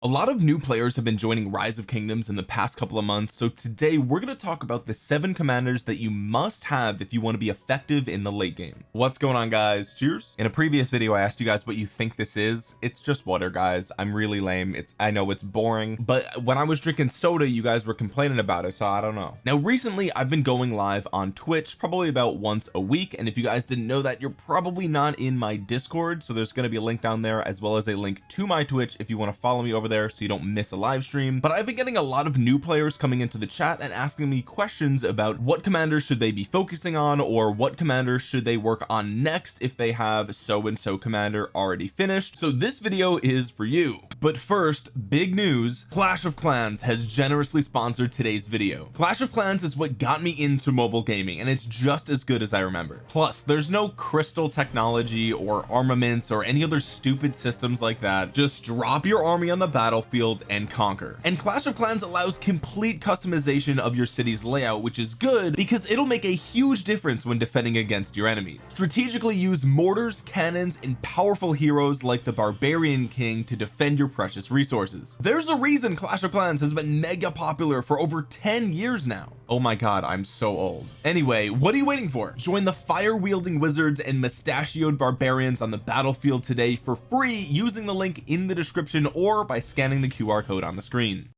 a lot of new players have been joining rise of kingdoms in the past couple of months so today we're going to talk about the seven commanders that you must have if you want to be effective in the late game. What's going on guys? Cheers. In a previous video I asked you guys what you think this is. It's just water guys. I'm really lame. It's I know it's boring but when I was drinking soda you guys were complaining about it so I don't know. Now recently I've been going live on Twitch probably about once a week and if you guys didn't know that you're probably not in my discord so there's going to be a link down there as well as a link to my Twitch if you want to follow me over there so you don't miss a live stream. But I've been getting a lot of new players coming into the chat and asking me questions about what commanders should they be focusing on or what commanders should they work on next if they have so and so commander already finished. So this video is for you. But first big news. Clash of Clans has generously sponsored today's video. Clash of Clans is what got me into mobile gaming and it's just as good as I remember. Plus there's no crystal technology or armaments or any other stupid systems like that. Just drop your army on the battlefield and conquer. And Clash of Clans allows complete customization of your city's layout which is good because it'll make a huge difference when defending against your enemies. Strategically use mortars cannons and powerful heroes like the barbarian king to defend your precious resources. There's a reason Clash of Clans has been mega popular for over 10 years now. Oh my god I'm so old. Anyway what are you waiting for? Join the fire wielding wizards and mustachioed barbarians on the battlefield today for free using the link in the description or by scanning the QR code on the screen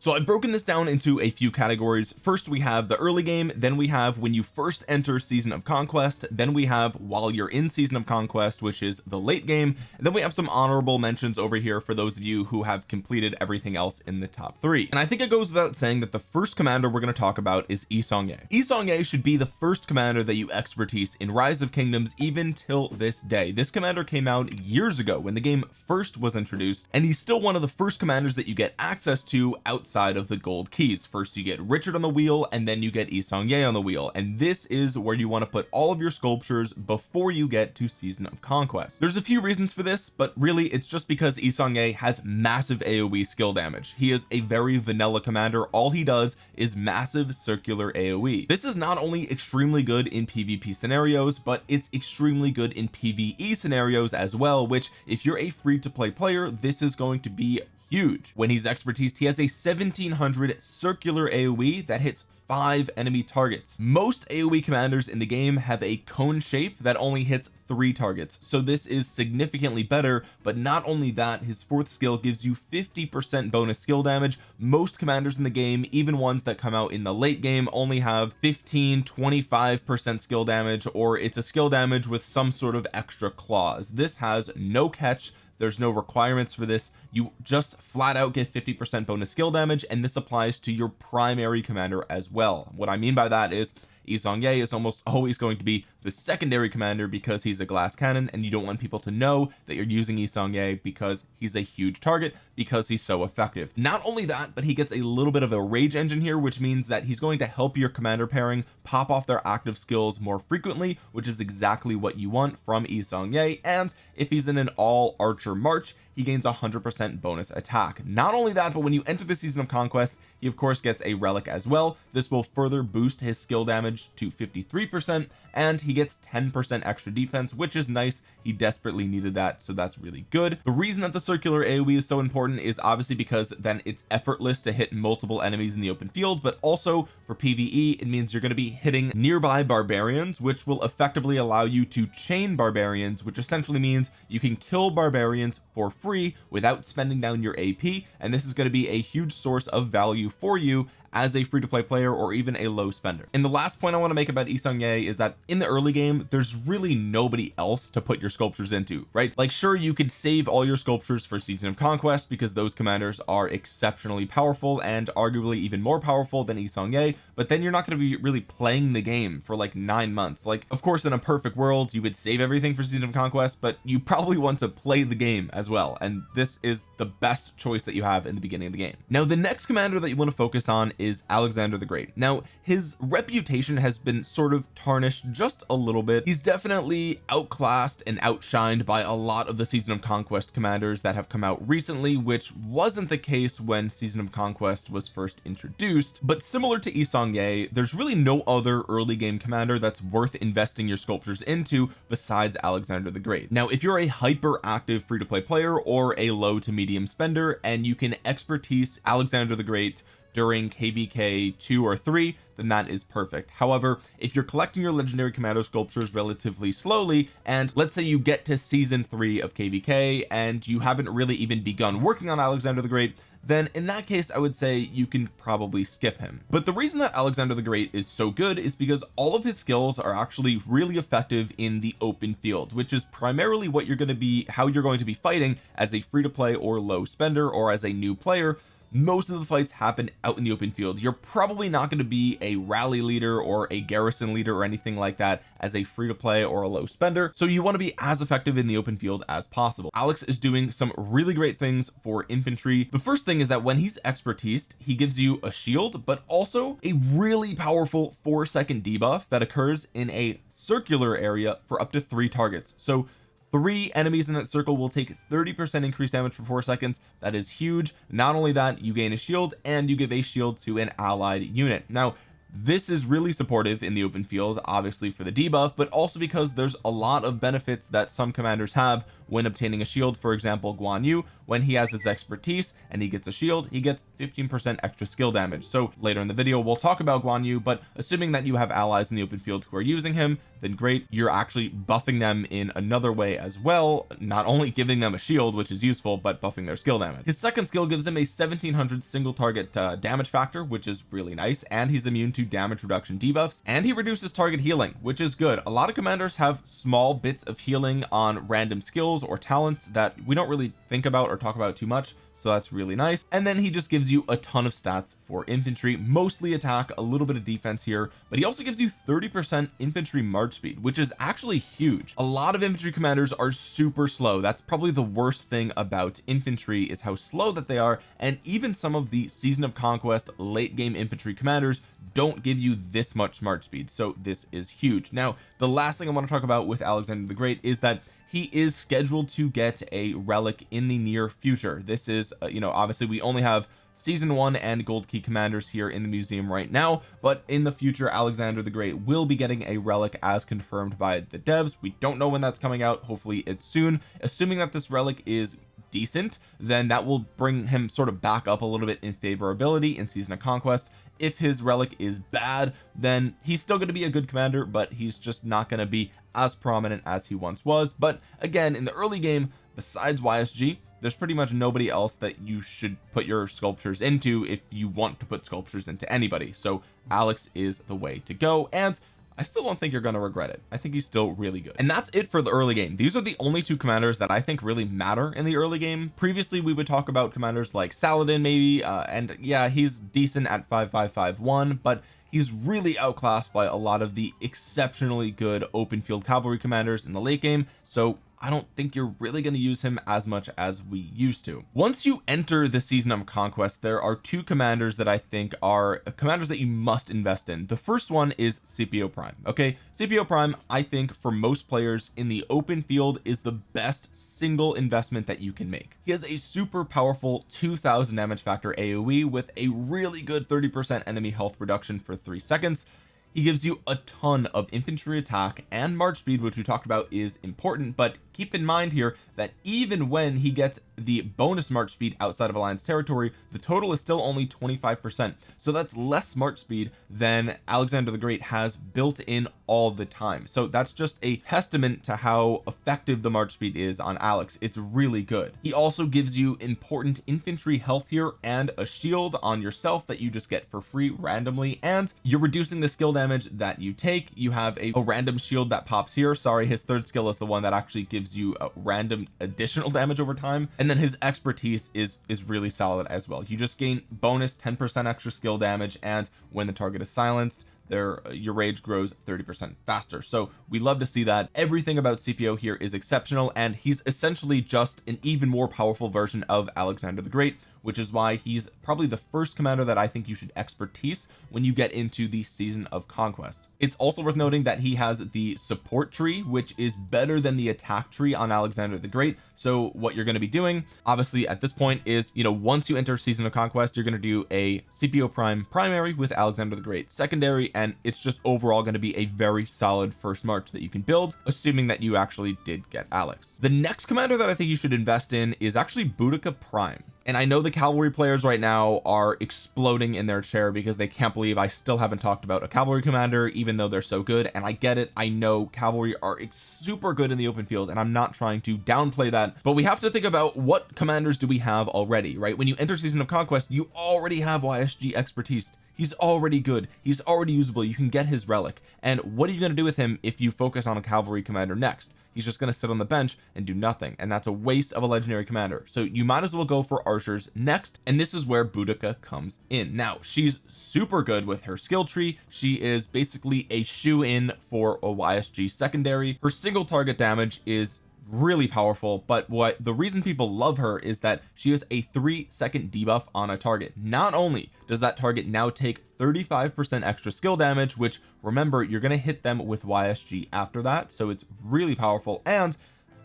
so I've broken this down into a few categories. First we have the early game. Then we have when you first enter season of conquest. Then we have while you're in season of conquest which is the late game. And then we have some honorable mentions over here for those of you who have completed everything else in the top three. And I think it goes without saying that the first commander we're going to talk about is Yi Seong-gye Yi Seong-gye should be the first commander that you expertise in rise of kingdoms even till this day. This commander came out years ago when the game first was introduced and he's still one of the first commanders that you get access to outside outside of the gold keys. First you get Richard on the wheel and then you get Yi Seong-gye on the wheel. And this is where you want to put all of your sculptures before you get to season of conquest. There's a few reasons for this but really it's just because Yi Seong-gye has massive AoE skill damage. He is a very vanilla commander. All he does is massive circular AoE this is not only extremely good in PvP scenarios but it's extremely good in PvE scenarios as well which if you're a free to play player this is going to be huge. When he's expertise he has a 1700 circular AoE that hits five enemy targets. Most AoE commanders in the game have a cone shape that only hits three targets. So this is significantly better but not only that his fourth skill gives you 50 percent bonus skill damage. Most commanders in the game even ones that come out in the late game only have 15 25 percent skill damage or it's a skill damage with some sort of extra clause this has no catch there's no requirements for this. You just flat out get 50 percent bonus skill damage and this applies to your primary commander as well. What I mean by that is Yi Seong-gye is almost always going to be the secondary commander because he's a glass cannon and you don't want people to know that you're using Yi Seong-gye because he's a huge target because he's so effective. Not only that but he gets a little bit of a rage engine here which means that he's going to help your commander pairing pop off their active skills more frequently which is exactly what you want from Yi Seong-gye and if he's in an all archer march he gains a hundred percent bonus attack. Not only that but when you enter the season of conquest he of course gets a relic as well. This will further boost his skill damage to 53 percent and he gets 10 percent extra defense which is nice. He desperately needed that so that's really good. The reason that the circular AoE is so important is obviously because then it's effortless to hit multiple enemies in the open field but also for PvE it means you're going to be hitting nearby barbarians which will effectively allow you to chain barbarians which essentially means you can kill barbarians for free without spending down your AP and this is going to be a huge source of value for you as a free-to-play player or even a low spender. And the last point I want to make about Yi Seong-gye is that in the early game there's really nobody else to put your sculptures into right? Like sure you could save all your sculptures for season of conquest because those commanders are exceptionally powerful and arguably even more powerful than Yi Seong-gye but then you're not going to be really playing the game for like nine months. Like of course in a perfect world you would save everything for season of conquest but you probably want to play the game as well and this is the best choice that you have in the beginning of the game. Now the next commander that you want to focus on is Alexander the Great. Now his reputation has been sort of tarnished just a little bit. He's definitely outclassed and outshined by a lot of the season of conquest commanders that have come out recently which wasn't the case when season of conquest was first introduced. But similar to Yi Seong-gye there's really no other early game commander that's worth investing your sculptures into besides Alexander the Great. Now if you're a hyper active free-to-play player or a low to medium spender and you can expertise Alexander the Great during kvk 2 or 3 then that is perfect. However if you're collecting your legendary commander sculptures relatively slowly and let's say you get to season 3 of kvk and you haven't really even begun working on Alexander the Great then in that case I would say you can probably skip him. But the reason that Alexander the Great is so good is because all of his skills are actually really effective in the open field which is primarily what you're going to be how you're going to be fighting as a free to play or low spender or as a new player most of the fights happen out in the open field. You're probably not going to be a rally leader or a garrison leader or anything like that as a free to play or a low spender. So you want to be as effective in the open field as possible. Alex is doing some really great things for infantry. The first thing is that when he's expertise he gives you a shield but also a really powerful four second debuff that occurs in a circular area for up to three targets. So three enemies in that circle will take 30 percent increased damage for four seconds. That is huge. Not only that you gain a shield and you give a shield to an allied unit. Now this is really supportive in the open field obviously for the debuff but also because there's a lot of benefits that some commanders have when obtaining a shield. For example Guan Yu when he has his expertise and he gets a shield he gets 15 percent extra skill damage. So later in the video we'll talk about Guan Yu but assuming that you have allies in the open field who are using him then great you're actually buffing them in another way as well not only giving them a shield which is useful but buffing their skill damage. His second skill gives him a 1700 single target uh, damage factor which is really nice and he's immune to damage reduction debuffs and he reduces target healing which is good. A lot of commanders have small bits of healing on random skills or talents that we don't really think about or talk about too much so that's really nice. And then he just gives you a ton of stats for infantry mostly attack a little bit of defense here but he also gives you 30 percent infantry march speed which is actually huge. A lot of infantry commanders are super slow. That's probably the worst thing about infantry is how slow that they are and even some of the season of conquest late game infantry commanders don't give you this much march speed. So this is huge. Now the last thing I want to talk about with Alexander the Great is that he is scheduled to get a relic in the near future. This is uh, you know obviously we only have season one and gold key commanders here in the museum right now but in the future Alexander the Great will be getting a relic as confirmed by the devs. We don't know when that's coming out. Hopefully it's soon. Assuming that this relic is decent then that will bring him sort of back up a little bit in favorability in season of conquest if his relic is bad then he's still going to be a good commander but he's just not going to be as prominent as he once was. But again in the early game besides YSG there's pretty much nobody else that you should put your sculptures into if you want to put sculptures into anybody. So Alex is the way to go and I still don't think you're going to regret it. I think he's still really good. And that's it for the early game. These are the only two commanders that I think really matter in the early game. Previously we would talk about commanders like Saladin maybe uh, and yeah he's decent at 5551 but he's really outclassed by a lot of the exceptionally good open field cavalry commanders in the late game. So I don't think you're really going to use him as much as we used to. Once you enter the season of conquest there are two commanders that I think are commanders that you must invest in. The first one is CPO Prime okay? CPO Prime I think for most players in the open field is the best single investment that you can make. He has a super powerful 2000 damage factor AoE with a really good 30 percent enemy health reduction for three seconds. He gives you a ton of infantry attack and march speed which we talked about is important but keep in mind here that even when he gets the bonus march speed outside of alliance territory the total is still only 25 percent. So that's less march speed than Alexander the Great has built in all the time. So that's just a testament to how effective the march speed is on Alex. It's really good. He also gives you important infantry health here and a shield on yourself that you just get for free randomly. And you're reducing the skill damage that you take. You have a, a random shield that pops here. Sorry his third skill is the one that actually gives gives you a random additional damage over time and then his expertise is is really solid as well. You just gain bonus 10 percent extra skill damage and when the target is silenced their uh, your rage grows 30 percent faster. So we love to see that. Everything about cpo here is exceptional and he's essentially just an even more powerful version of Alexander the Great which is why he's probably the first commander that I think you should expertise when you get into the season of conquest. It's also worth noting that he has the support tree which is better than the attack tree on Alexander the Great. So what you're going to be doing obviously at this point is you know once you enter season of conquest you're going to do a CPO prime primary with Alexander the Great secondary and it's just overall going to be a very solid first march that you can build assuming that you actually did get Alex. The next commander that I think you should invest in is actually Boudica prime. And I know the cavalry players right now are exploding in their chair because they can't believe I still haven't talked about a cavalry commander even though they're so good. And I get it. I know cavalry are super good in the open field and I'm not trying to downplay that. But we have to think about what commanders do we have already right? When you enter season of conquest you already have YSG expertise he's already good. He's already usable. You can get his relic. And what are you going to do with him if you focus on a cavalry commander next? He's just going to sit on the bench and do nothing. And that's a waste of a legendary commander. So you might as well go for archers next. And this is where Boudica comes in. Now she's super good with her skill tree. She is basically a shoe in for a YSG secondary. Her single target damage is really powerful but what the reason people love her is that she has a three second debuff on a target. Not only does that target now take 35 percent extra skill damage which remember you're going to hit them with YSG after that so it's really powerful and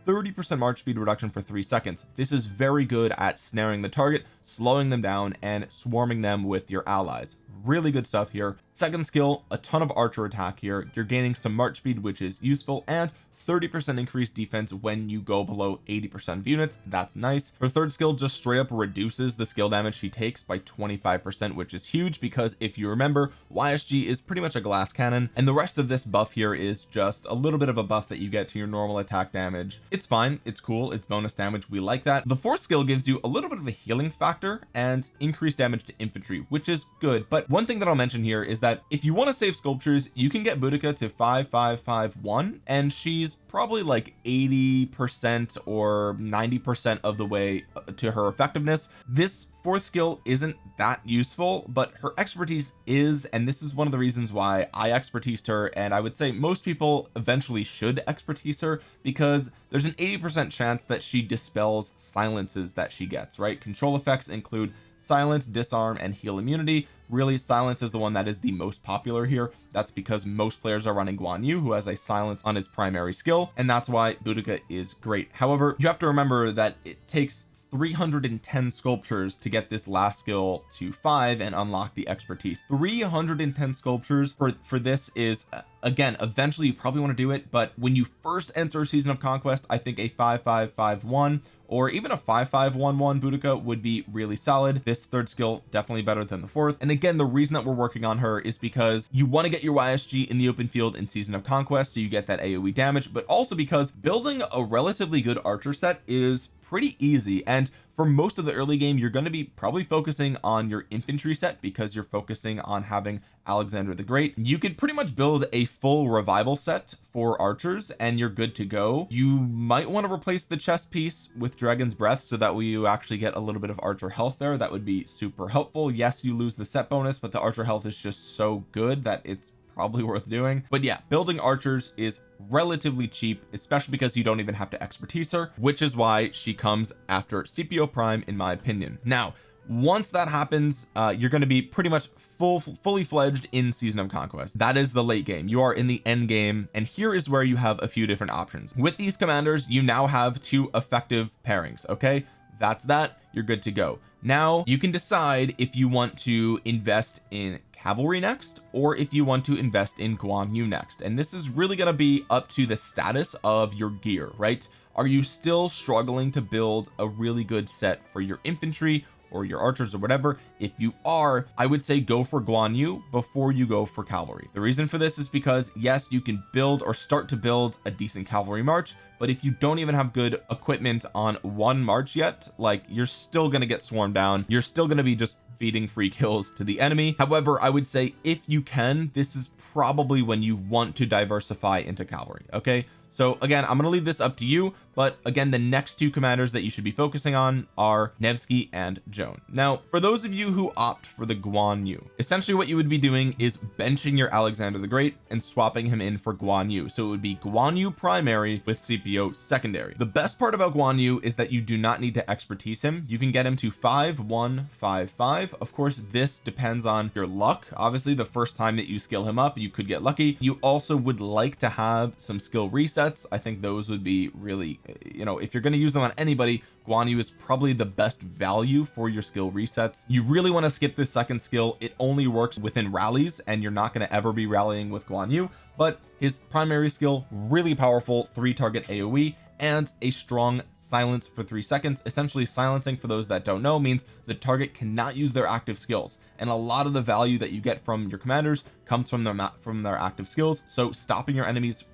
30 percent march speed reduction for three seconds. This is very good at snaring the target slowing them down and swarming them with your allies. Really good stuff here. Second skill a ton of archer attack here. You're gaining some march speed which is useful and 30 percent increased defense when you go below 80 percent of units. That's nice. Her third skill just straight up reduces the skill damage she takes by 25 percent which is huge because if you remember YSG is pretty much a glass cannon and the rest of this buff here is just a little bit of a buff that you get to your normal attack damage. It's fine. It's cool. It's bonus damage. We like that. The fourth skill gives you a little bit of a healing factor and increased damage to infantry which is good. But one thing that I'll mention here is that if you want to save sculptures you can get Boudica to 5551 and she's probably like 80 percent or 90 percent of the way to her effectiveness. This fourth skill isn't that useful but her expertise is and this is one of the reasons why I expertised her and I would say most people eventually should expertise her because there's an 80 percent chance that she dispels silences that she gets right? Control effects include silence disarm and heal immunity. Really silence is the one that is the most popular here. That's because most players are running Guan Yu who has a silence on his primary skill and that's why Boudica is great. However you have to remember that it takes 310 sculptures to get this last skill to five and unlock the expertise. 310 sculptures for for this is uh, again eventually you probably want to do it but when you first enter season of conquest I think a 5551 or even a 5511 Boudica would be really solid. This third skill definitely better than the fourth. And again the reason that we're working on her is because you want to get your YSG in the open field in season of conquest so you get that AoE damage but also because building a relatively good archer set is pretty easy. And for most of the early game you're going to be probably focusing on your infantry set because you're focusing on having Alexander the Great. You could pretty much build a full revival set for archers and you're good to go. You might want to replace the chest piece with dragon's breath so that way you actually get a little bit of archer health there. That would be super helpful. Yes you lose the set bonus but the archer health is just so good that it's probably worth doing. But yeah building archers is relatively cheap especially because you don't even have to expertise her which is why she comes after CPO prime in my opinion. Now once that happens uh you're going to be pretty much full fully fledged in season of conquest. That is the late game. You are in the end game and here is where you have a few different options. With these commanders you now have two effective pairings okay that's that. You're good to go. Now you can decide if you want to invest in cavalry next or if you want to invest in Guan Yu next. And this is really going to be up to the status of your gear right? Are you still struggling to build a really good set for your infantry or your archers or whatever. If you are I would say go for Guan Yu before you go for cavalry. The reason for this is because yes you can build or start to build a decent cavalry march but if you don't even have good equipment on one march yet like you're still going to get swarmed down. You're still going to be just feeding free kills to the enemy. However I would say if you can this is probably when you want to diversify into cavalry okay so again I'm going to leave this up to you but again the next two commanders that you should be focusing on are Nevsky and Joan. Now for those of you who opt for the Guan Yu essentially what you would be doing is benching your Alexander the Great and swapping him in for Guan Yu. So it would be Guan Yu primary with CPO secondary. The best part about Guan Yu is that you do not need to expertise him. You can get him to 5 1 5 5 of course this depends on your luck. Obviously the first time that you skill him up you could get lucky. You also would like to have some skill resets I think those would be really you know if you're going to use them on anybody Guan Yu is probably the best value for your skill resets. You really want to skip this second skill. It only works within rallies and you're not going to ever be rallying with Guan Yu but his primary skill really powerful three target AoE and a strong silence for three seconds. Essentially silencing for those that don't know means the target cannot use their active skills and a lot of the value that you get from your commanders comes from their from their active skills. So stopping your enemies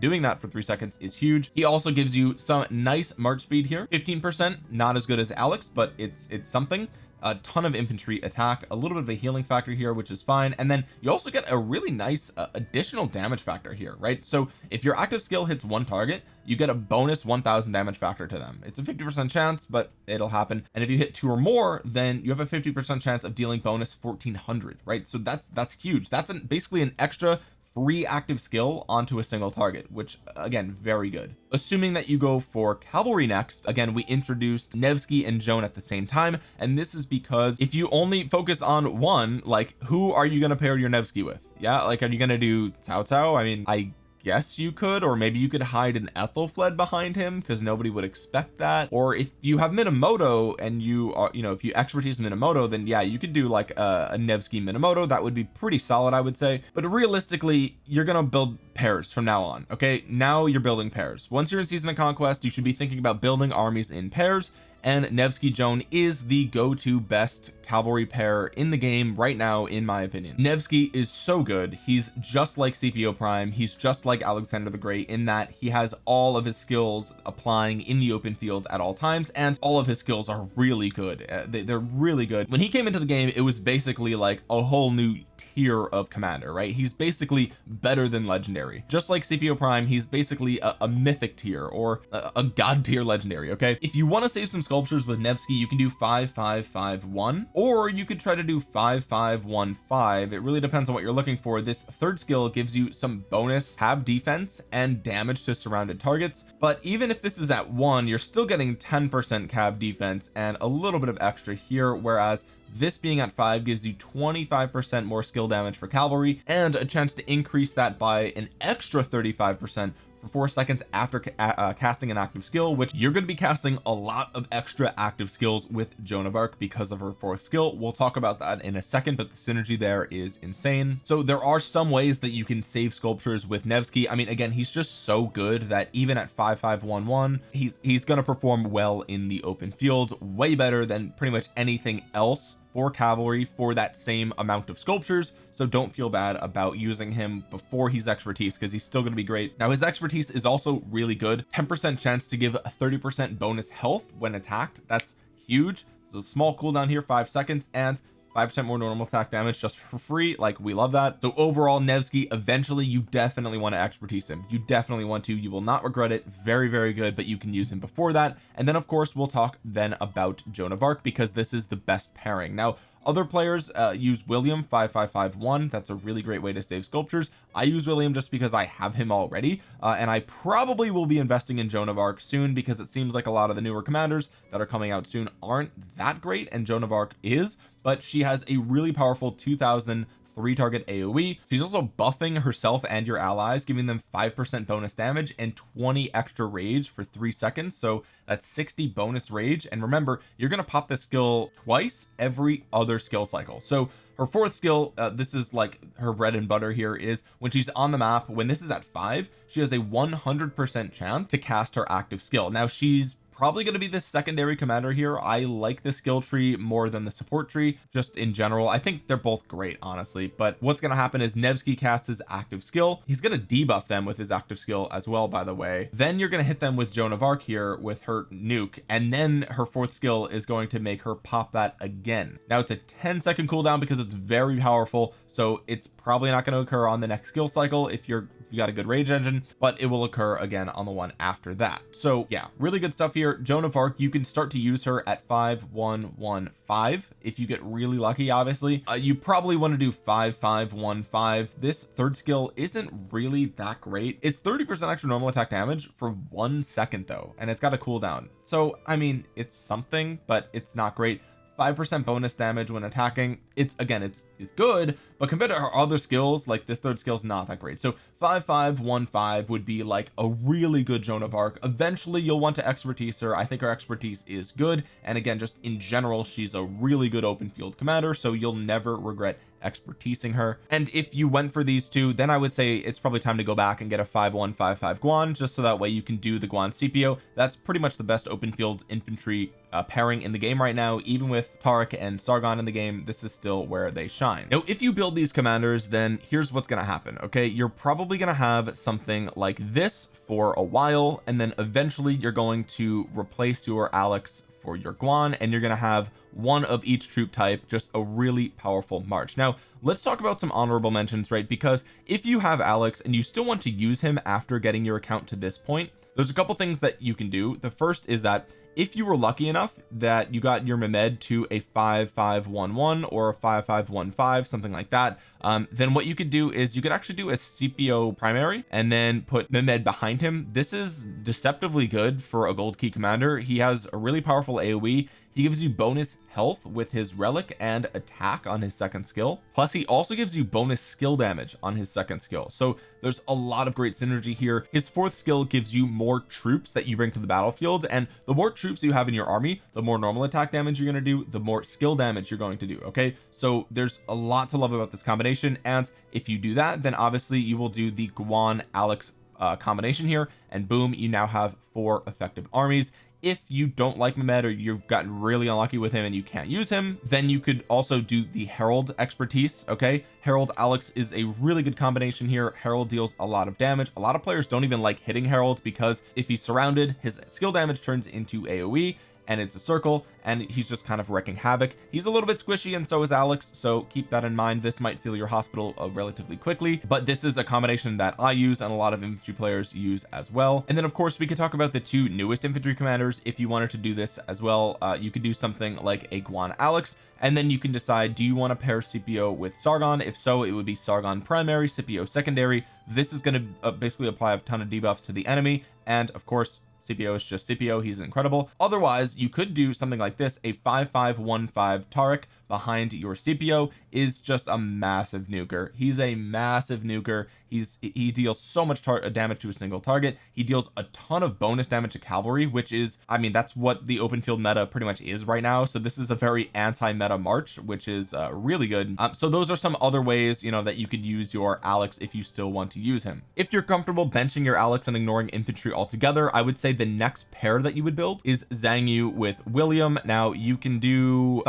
doing that for three seconds is huge. He also gives you some nice march speed here. 15 percent not as good as Alex but it's it's something. A ton of infantry attack a little bit of a healing factor here which is fine. And then you also get a really nice uh, additional damage factor here right? So if your active skill hits one target you get a bonus 1000 damage factor to them. It's a 50 percent chance but it'll happen. And if you hit two or more then you have a 50 percent chance of dealing bonus 1400 right? So that's that's huge. That's an, basically an extra free active skill onto a single target which again very good. Assuming that you go for cavalry next again we introduced Nevsky and Joan at the same time and this is because if you only focus on one like who are you going to pair your Nevsky with? Yeah like are you going to do Cao Cao? I mean I guess you could or maybe you could hide an Aethelflaed behind him because nobody would expect that. Or if you have Minamoto and you are you know if you expertise Minamoto then yeah you could do like a, a Nevsky Minamoto. That would be pretty solid I would say. But realistically you're gonna build pairs from now on okay? Now you're building pairs. Once you're in season of conquest you should be thinking about building armies in pairs and Nevsky Joan is the go-to best cavalry pair in the game right now in my opinion. Nevsky is so good. He's just like CPO Prime. He's just like Alexander the Great in that he has all of his skills applying in the open field at all times and all of his skills are really good. Uh, they, they're really good. When he came into the game it was basically like a whole new tier of commander right? He's basically better than legendary. Just like CPO Prime he's basically a, a mythic tier or a, a, god tier legendary okay? If you want to save some sculptures with Nevsky you can do 5551 or you could try to do 5515 it really depends on what you're looking for. This third skill gives you some bonus have defense and damage to surrounded targets but even if this is at one you're still getting 10 percent cav defense and a little bit of extra here whereas this being at five gives you 25 percent more skill damage for cavalry and a chance to increase that by an extra 35 percent four seconds after uh, uh, casting an active skill which you're going to be casting a lot of extra active skills with Joan of Arc because of her fourth skill. We'll talk about that in a second but the synergy there is insane. So there are some ways that you can save sculptures with Nevsky. I mean again he's just so good that even at 5511 he's he's going to perform well in the open field way better than pretty much anything else for cavalry for that same amount of sculptures so don't feel bad about using him before he's expertise because he's still going to be great. Now his expertise is also really good. 10 percent chance to give a 30 percent bonus health when attacked. That's huge. So small cooldown here five seconds and five percent more normal attack damage just for free. Like we love that. So overall Nevsky eventually you definitely want to expertise him. You definitely want to. You will not regret it. Very very good but you can use him before that. And then of course we'll talk then about Joan of Arc because this is the best pairing. Now other players uh, use William 5551 that's a really great way to save sculptures. I use William just because I have him already uh, and I probably will be investing in Joan of Arc soon because it seems like a lot of the newer commanders that are coming out soon aren't that great and Joan of Arc is but she has a really powerful 2000 three target AoE she's also buffing herself and your allies giving them five percent bonus damage and 20 extra rage for three seconds. So that's 60 bonus rage. And remember you're going to pop this skill twice every other skill cycle. So her fourth skill uh, this is like her bread and butter here is when she's on the map when this is at five she has a 100 percent chance to cast her active skill. Now she's probably going to be the secondary commander here. I like the skill tree more than the support tree just in general. I think they're both great honestly but what's going to happen is Nevsky casts his active skill. He's going to debuff them with his active skill as well by the way. Then you're going to hit them with Joan of Arc here with her nuke and then her fourth skill is going to make her pop that again. Now it's a 10 second cooldown because it's very powerful so it's probably not going to occur on the next skill cycle if you're if you got a good rage engine but it will occur again on the one after that. So yeah really good stuff here. Joan of Arc you can start to use her at 5115 if you get really lucky obviously. Uh, you probably want to do 5515 this third skill isn't really that great. It's 30 percent extra normal attack damage for one second though and it's got a cooldown. So I mean it's something but it's not great 5% bonus damage when attacking. It's again it's it's good but compared to her other skills like this third skill is not that great. So 5515 would be like a really good Joan of Arc. Eventually you'll want to expertise her. I think her expertise is good and again just in general she's a really good open field commander so you'll never regret expertising her. And if you went for these two then I would say it's probably time to go back and get a 5155 Guan just so that way you can do the Guan CPO that's pretty much the best open field infantry uh, pairing in the game right now. Even with Tariq and Sargon in the game this is still where they shine. Now if you build these commanders then here's what's going to happen okay? You're probably going to have something like this for a while and then eventually you're going to replace your Alex for your Guan and you're going to have one of each troop type just a really powerful march. Now let's talk about some honorable mentions right? Because if you have Alex and you still want to use him after getting your account to this point there's a couple things that you can do. The first is that if you were lucky enough that you got your Mehmed to a 5511 or a 5515 something like that um, then what you could do is you could actually do a CPO primary and then put Mehmed behind him. This is deceptively good for a gold key commander. He has a really powerful AoE he gives you bonus health with his relic and attack on his second skill. Plus he also gives you bonus skill damage on his second skill. So there's a lot of great synergy here. His fourth skill gives you more troops that you bring to the battlefield. And the more troops you have in your army the more normal attack damage you're going to do the more skill damage you're going to do okay? So there's a lot to love about this combination. And if you do that then obviously you will do the Guan Alex uh, combination here. And boom you now have four effective armies if you don't like Mehmed or you've gotten really unlucky with him and you can't use him then you could also do the Harald expertise okay? Harald Alex is a really good combination here. Harald deals a lot of damage. A lot of players don't even like hitting Harald because if he's surrounded his skill damage turns into AoE and it's a circle and he's just kind of wrecking havoc. He's a little bit squishy and so is Alex so keep that in mind. This might fill your hospital uh, relatively quickly but this is a combination that I use and a lot of infantry players use as well. And then of course we could talk about the two newest infantry commanders if you wanted to do this as well. Uh, you could do something like a Guan Alex and then you can decide do you want to pair Scipio with Sargon? If so it would be Sargon primary Scipio secondary. This is going to uh, basically apply a ton of debuffs to the enemy and of course Scipio is just CPO he's incredible. Otherwise you could do something like this a 5515 Tariq behind your Scipio is just a massive nuker. He's a massive nuker. He's he deals so much damage to a single target. He deals a ton of bonus damage to cavalry which is I mean that's what the open field meta pretty much is right now. So this is a very anti-meta march which is uh, really good. Um, so those are some other ways you know that you could use your Alex if you still want to use him. If you're comfortable benching your Alex and ignoring infantry altogether I would say the next pair that you would build is Xiang Yu with William. Now you can do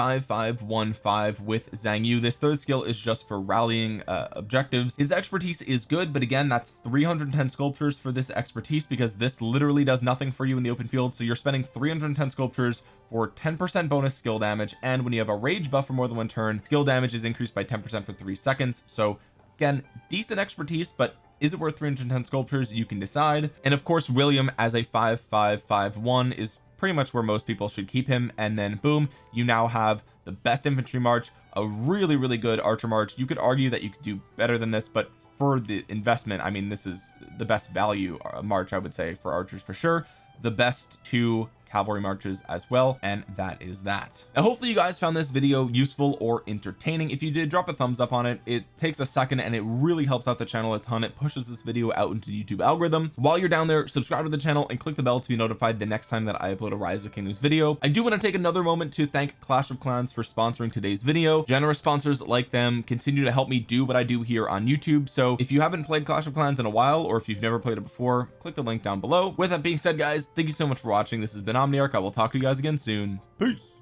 5515 with Xiang Yu. This third skill is just for rallying uh, objectives. His expertise is good but again that's 310 sculptures for this expertise because this literally does nothing for you in the open field. So you're spending 310 sculptures for 10% bonus skill damage. And when you have a rage buff for more than one turn skill damage is increased by 10% for three seconds. So again decent expertise but is it worth 310 sculptures? You can decide. And of course William as a 5551 is pretty much where most people should keep him. And then boom you now have the best infantry march a really really good archer march. You could argue that you could do better than this but for the investment I mean this is the best value uh, march I would say for archers for sure. The best two cavalry marches as well and that is that. Now hopefully you guys found this video useful or entertaining. If you did drop a thumbs up on it. It takes a second and it really helps out the channel a ton. It pushes this video out into the YouTube algorithm. While you're down there subscribe to the channel and click the bell to be notified the next time that I upload a rise of kingdoms video. I do want to take another moment to thank Clash of Clans for sponsoring today's video. Generous sponsors like them continue to help me do what I do here on YouTube. So if you haven't played Clash of Clans in a while or if you've never played it before click the link down below. With that being said guys thank you so much for watching. This has been Omniarch I will talk to you guys again soon. Peace